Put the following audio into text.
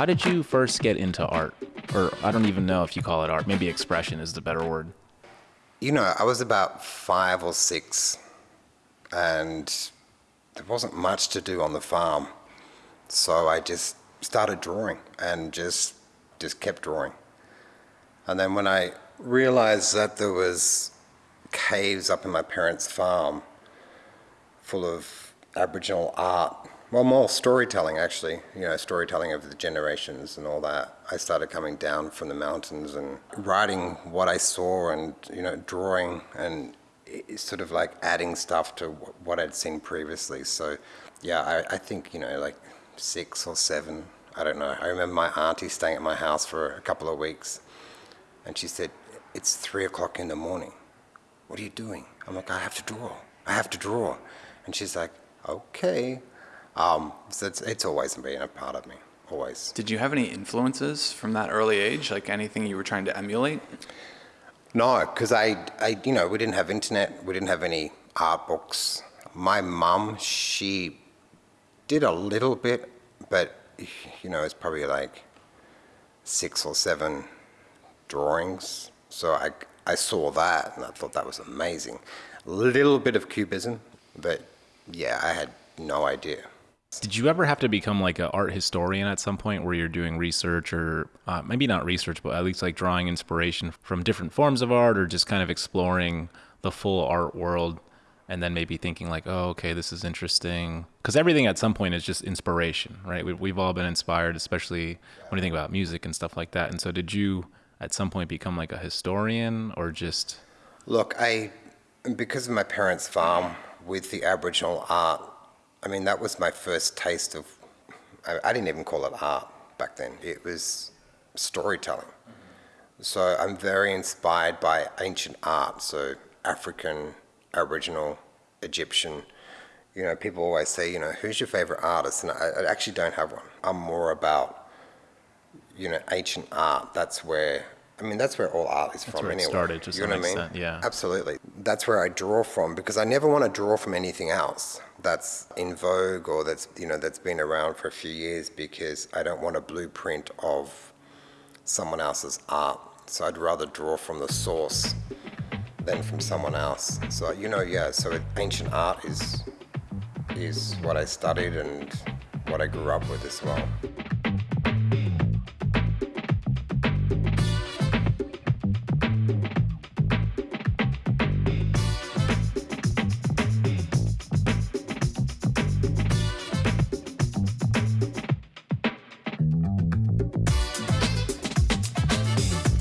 How did you first get into art? Or I don't even know if you call it art. Maybe expression is the better word. You know, I was about five or six, and there wasn't much to do on the farm. So I just started drawing and just just kept drawing. And then when I realized that there was caves up in my parents' farm full of Aboriginal art, well, more storytelling actually, you know, storytelling of the generations and all that. I started coming down from the mountains and writing what I saw and, you know, drawing and sort of like adding stuff to what I'd seen previously. So, yeah, I, I think, you know, like six or seven, I don't know. I remember my auntie staying at my house for a couple of weeks and she said, it's three o'clock in the morning. What are you doing? I'm like, I have to draw. I have to draw. And she's like, okay, um, so it's, it's always been a part of me, always. Did you have any influences from that early age, like anything you were trying to emulate? No, because I, I, you know, we didn't have internet, we didn't have any art books. My mum, she did a little bit, but, you know, it's probably like six or seven drawings. So I, I saw that and I thought that was amazing. A little bit of cubism, but yeah, I had no idea. Did you ever have to become like an art historian at some point where you're doing research or uh, maybe not research, but at least like drawing inspiration from different forms of art or just kind of exploring the full art world and then maybe thinking like, oh, okay, this is interesting. Because everything at some point is just inspiration, right? We, we've all been inspired, especially when you think about music and stuff like that. And so did you at some point become like a historian or just? Look, I, because of my parents' farm with the Aboriginal art, I mean, that was my first taste of, I, I didn't even call it art back then. It was storytelling. Mm -hmm. So I'm very inspired by ancient art, so African, Aboriginal, Egyptian. You know, people always say, you know, who's your favorite artist? And I, I actually don't have one. I'm more about, you know, ancient art. That's where I mean, that's where all art is that's from where anyway. It started, to you know what I mean? Extent, yeah. Absolutely. That's where I draw from because I never want to draw from anything else that's in vogue or that's you know that's been around for a few years because I don't want a blueprint of someone else's art. So I'd rather draw from the source than from someone else. So you know, yeah. So ancient art is is what I studied and what I grew up with as well.